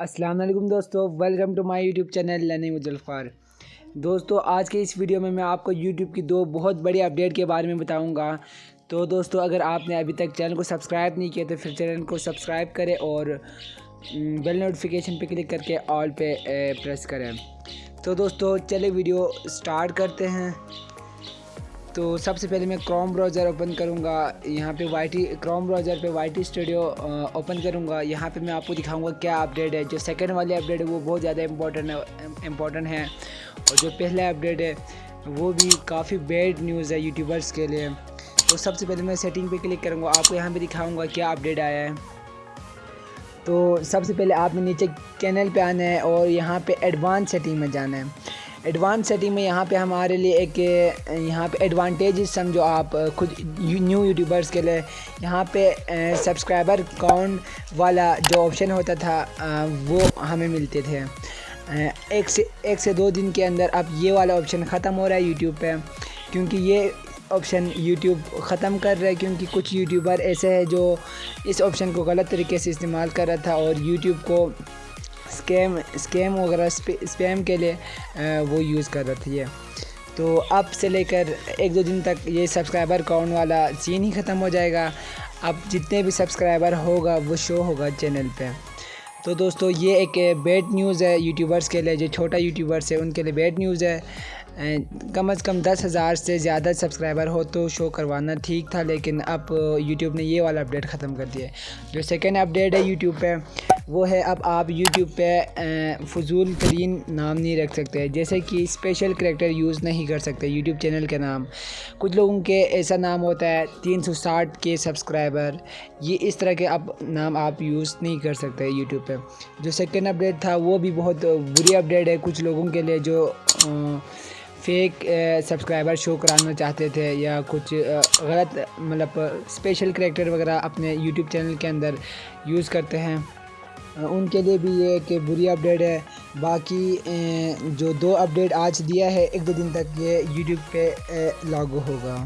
السلام علیکم دوستو welcome to my YouTube channel learning مجلفار دوستو، آج کے اس ویڈیو میں میں آپ کو یوٹیوب کی دو بہت بڑی اپڈیٹ کے بارے میں بتاؤں گا۔ تو دوستو، اگر آپ نے ابھی تک چینل کو سبسکرائب نہیں کیا، تو پھر چینل کو سبسکرائب کریں اور بیل نوٹیفیکیشن پہ کلک کر کے آل پہ پریس کریں۔ تو دوستو، چلے ویڈیو سٹارٹ کرتے ہیں۔ تو سب سے پہلے میں کروم براؤزر اوپن کروں گا۔ یہاں پہ وائی ٹی کروم براؤزر پہ وائی ٹی اسٹوڈیو اوپن کروں گا۔ یہاں پہ میں آپ کو دکھاؤں گا کیا اپڈیٹ ہے۔ جو سیکنڈ والی اپڈیٹ ہے وہ بہت زیادہ امپورٹنٹ امپورٹنٹ ہے۔ اور جو پہلا اپڈیٹ ہے وہ بھی کافی بیڈ نیوز ہے یوٹیوبرس کے لیے۔ تو سب سے پہلے میں سیٹنگ پہ کلک کروں گا۔ آپ کو یہاں پہ دکھاؤں گا کیا اپڈیٹ آیا ہے۔ تو سب سے پہلے آپ نے نیچے چینل پہ آنا ہے اور یہاں پہ ایڈوانس سیٹنگ میں جانا ہے۔ ایڈوانس سیٹنگ میں یہاں پہ ہمارے لیے ایک، یہاں پہ ایڈوانٹیجز سمجھو آپ خود نیو یوٹیوبرس کے لیے، یہاں پہ سبسکرائبر کاؤنٹ والا جو آپشن ہوتا تھا، وہ ہمیں ملتے تھے۔ ایک سے ایک سے دو دن کے اندر اب یہ والا آپشن ختم ہو رہا ہے یوٹیوب پہ، کیونکہ یہ آپشن یوٹیوب ختم کر رہا ہے، کیونکہ کچھ یوٹیوبر ایسے ہیں جو اس آپشن کو غلط طریقے سے استعمال کر رہا تھا اور یوٹیوب کو اسکیم اسکیم وغیرہ اسپیم کے لیے وہ یوز کر رہا تھا یہ۔ تو اب سے لے کر ایک دو دن تک یہ سبسکرائبر کاؤنٹ والا سین ہی ختم ہو جائے گا۔ اب جتنے بھی سبسکرائبر ہوگا، وہ شو ہوگا چینل پہ۔ تو دوستو، یہ ایک بیڈ نیوز ہے یوٹیوبرس کے لیے، جو چھوٹا یوٹیوبرس ہے ان کے لیے بیڈ نیوز ہے۔ کم از کم دس ہزار سے زیادہ سبسکرائبر ہو تو شو کروانا ٹھیک تھا، لیکن اب یوٹیوب نے یہ والا اپڈیٹ ختم کر دیا ہے۔ جو سیکنڈ اپڈیٹ ہے یوٹیوب پہ، وہ ہے اب آپ یوٹیوب پہ فضول ترین نام نہیں رکھ سکتے۔ جیسے کہ اسپیشل کریکٹر یوز نہیں کر سکتے یوٹیوب چینل کے نام۔ کچھ لوگوں کے ایسا نام ہوتا ہے، تین سو ساٹھ کے سبسکرائبر یہ اس طرح کے اب نام آپ یوز نہیں کر سکتے یوٹیوب پہ۔ جو سیکنڈ اپڈیٹ تھا، وہ بھی بہت بری اپڈیٹ ہے کچھ لوگوں کے لیے جو فیک سبسکرائبر شو کرانا چاہتے تھے یا کچھ eh, غلط مطلب اسپیشل کریکٹر وغیرہ اپنے یوٹیوب چینل کے اندر یوز کرتے ہیں۔ eh, ان کے لیے بھی یہ کہ بری اپڈیٹ ہے۔ باقی eh, جو دو اپڈیٹ آج دیا ہے، ایک دو دن تک یہ یوٹیوب پہ لاگو ہوگا۔